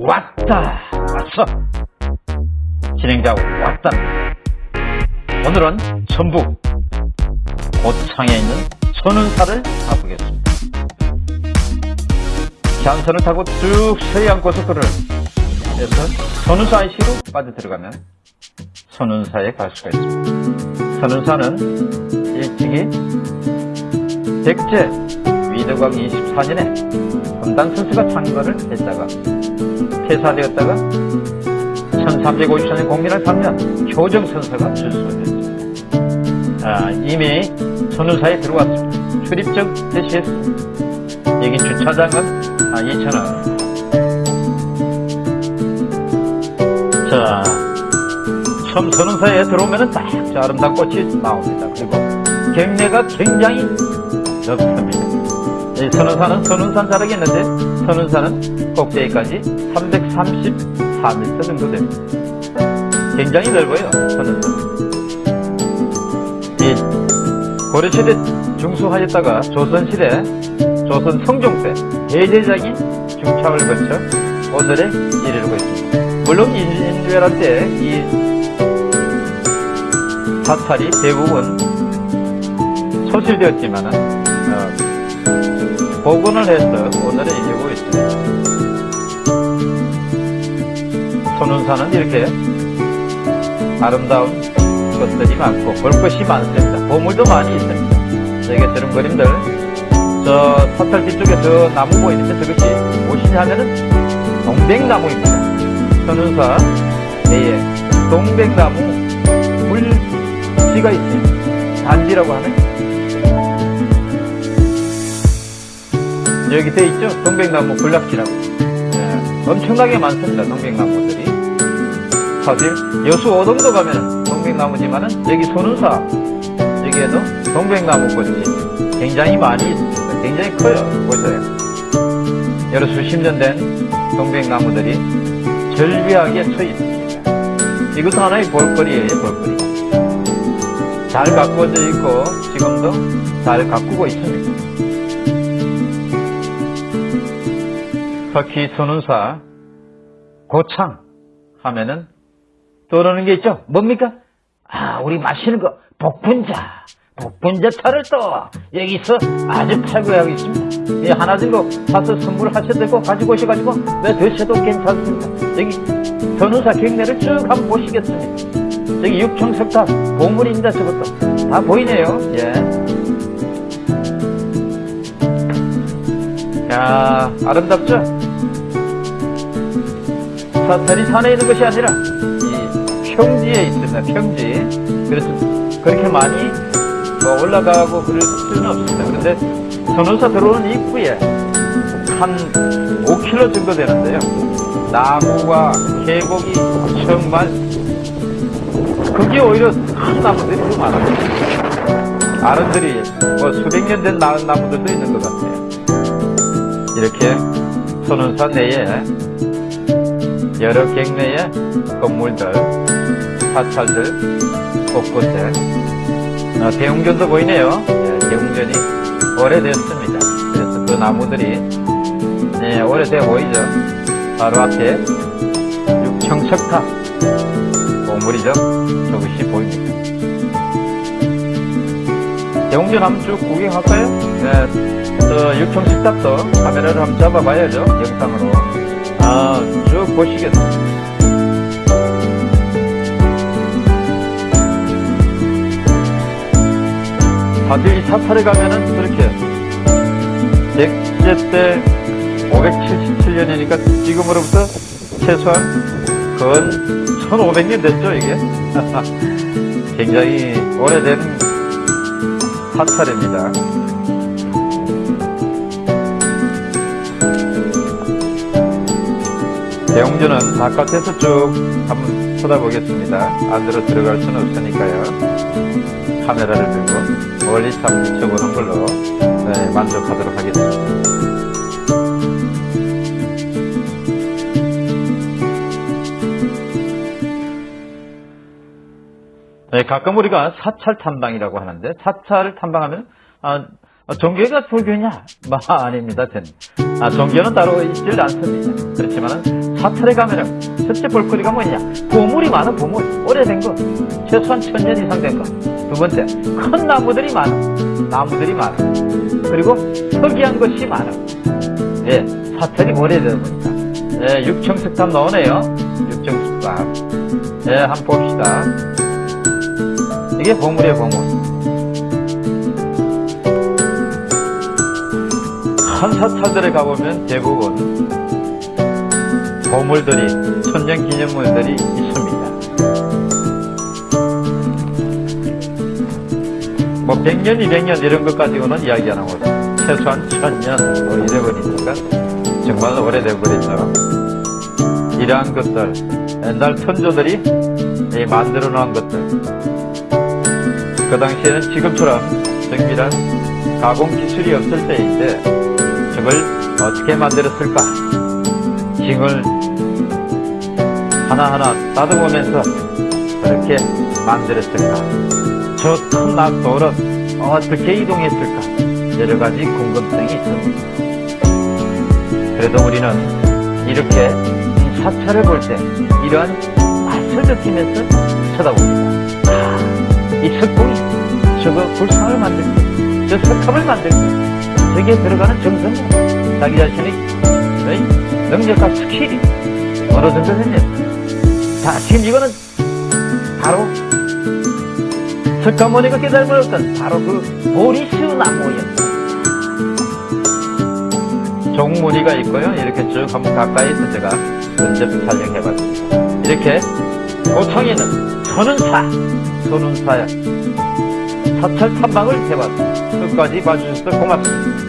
왔다. 왔어. 진행자 왔다. 오늘은 전북 고창에 있는 선운사를 가보겠습니다. 잔선을 타고 쭉 서해안 고속도로를 해서 선운사 IC로 빠져 들어가면 선운사에 갈 수가 있습니다. 선운사는 일찍이 백제 위덕왕 24년에 분당 선수가 창건을 했다가 폐사되었다가 1354년 공민을 3년 효정선서가 출소됐습니다. 아, 이미 선운사에 들어왔습니다. 출입증 제시했습니다. 여기 주차장은 아, 2,000원. 자, 처음 선운사에 들어오면 딱저 아름다운 꽃이 나옵니다. 그리고 경내가 굉장히 넓습니다. 이 선운산은 선운산 자락이 있는데 선운산은 꼭대기까지 334m 정도 됩니다. 굉장히 넓어요. 선운산. 이 고려시대 중수하였다가 조선시대 조선 성종 때 대제적인 중창을 거쳐 오늘에 이르고 있습니다. 물론 인류애란 때 이 사찰이 대부분 소실되었지만은 어, 복원을 해서 오늘에 이르고 있습니다. 손운산은 이렇게 아름다운 것들이 많고 볼 것이 많습니다. 보물도 많이 있습니다. 여기 저런 그림들 저 사찰 뒤쪽에 저 나무 보이는데 저것이 무엇이냐 하면은 동백나무입니다. 손운사 내에 동백나무 물지가 있습니다. 단지라고 하는 여기 돼 있죠? 동백나무 군락지라고. 예, 엄청나게 많습니다. 동백나무들이. 사실 여수 오동도 가면 동백나무지만은 여기 손운사 여기에도 동백나무 꽃이 굉장히 많이 있습니다. 굉장히 커요. 보세요. 여러 수십 년 된 동백나무들이 절비하게 서 있습니다. 이것도 하나의 볼거리예요. 볼거리. 잘 가꾸어져 있고 지금도 잘 가꾸고 있습니다. 터키 선운사 고창 하면은 떠오르는 게 있죠. 뭡니까? 아, 우리 마시는 거 복분자. 복분자 차를 또 여기서 아주 팔고 하고 있습니다. 예, 하나 들고 사서 선물하셔도 되고 가지고 오셔가지고 왜 드셔도 괜찮습니다. 여기 선운사 경내를 쭉 한번 보시겠습니다. 저기 육청석탑 보물입니다. 저것도 다 보이네요. 예. 야 아름답죠? 사찰이 산에 있는 것이 아니라 이 평지에 있습니다. 평지. 그래서 그렇게 많이 뭐 올라가고 그럴 필요는 없습니다. 그런데 선운사 들어오는 입구에 한 5km 정도 되는데요. 나무와 계곡이 정말 그게 오히려 큰 나무들이 너무 많아요. 아른들이 뭐 수백 년된 나무들도 있는 것 같아요. 이렇게 선운사 내에 여러 갱내의 건물들, 사찰들 곳곳에 어, 대웅전도 보이네요. 예, 대웅전이 오래됐습니다. 그래서 그 나무들이 예, 오래돼 보이죠. 바로 앞에 육청석탑 건물이죠. 저것이 보입니다. 대웅전 한번 쭉 구경할까요? 네, 저 육청석탑도 카메라를 한번 잡아봐야죠. 영상으로. 아, 쭉 보시겠습니다. 사실 이 사찰에 가면은 그렇게 백제 때 577년이니까 지금으로부터 최소한 근 1500년 됐죠 이게 굉장히 오래된 사찰입니다 대웅전은 바깥에서 쭉 한번 쳐다보겠습니다. 안으로 들어갈 수는 없으니까요. 카메라를 들고 멀리서 한번 비춰보는 걸로 네, 만족하도록 하겠습니다. 네, 가끔 우리가 사찰 탐방이라고 하는데 사찰을 탐방하면 아, 종교가 불교냐? 뭐 아닙니다. 저는. 아, 종교는 따로 있질 않습니다. 그렇지만 사찰에 가면은 첫째 볼거리가 뭐냐? 보물이 많아, 보물. 오래된 거. 최소한 천 년 이상 된 거. 두 번째, 큰 나무들이 많아. 나무들이 많아. 그리고 특이한 것이 많아. 예, 사찰이 오래되다 보니까. 예, 육청석탑 나오네요. 육청석탑. 예, 한번 봅시다. 이게 보물이에요, 보물. 큰 사찰들에 가보면 대부분 보물들이, 천년 기념물들이 있습니다. 뭐 100년, 200년 이런 것 가지고는 이야기 안 하고 최소한 1000년 뭐 이래버리니까 정말 오래돼 버렸죠. 이러한 것들, 옛날 선조들이 이 만들어 놓은 것들 그 당시에는 지금처럼 정밀한 가공 기술이 없을 때인데 저걸 어떻게 만들었을까? 징을 하나하나 따듬으면서 그렇게 만들었을까? 저 큰 낙도를 어떻게 이동했을까? 여러 가지 궁금증이 있습니다. 그래도 우리는 이렇게 이 사찰을 볼 때 이러한 맛을 느끼면서 쳐다봅니다. 아, 이 석공이 저거 불상을 만들 때, 저 석탑을 만들 때, 저기에 들어가는 정성, 자기 자신의? 능력과 skill이 어느 정도 됐냐. 자, 지금 이거는 바로 석가모니가 깨달음 얻었던 바로 그 보리스 나무였다. 종무리가 있고요. 이렇게 쭉 한번 가까이서 제가 면접 촬영해봤습니다. 이렇게 고창에는 선운사, 선운사야. 사찰 탐방을 해봤습니다. 끝까지 봐주셔서 고맙습니다.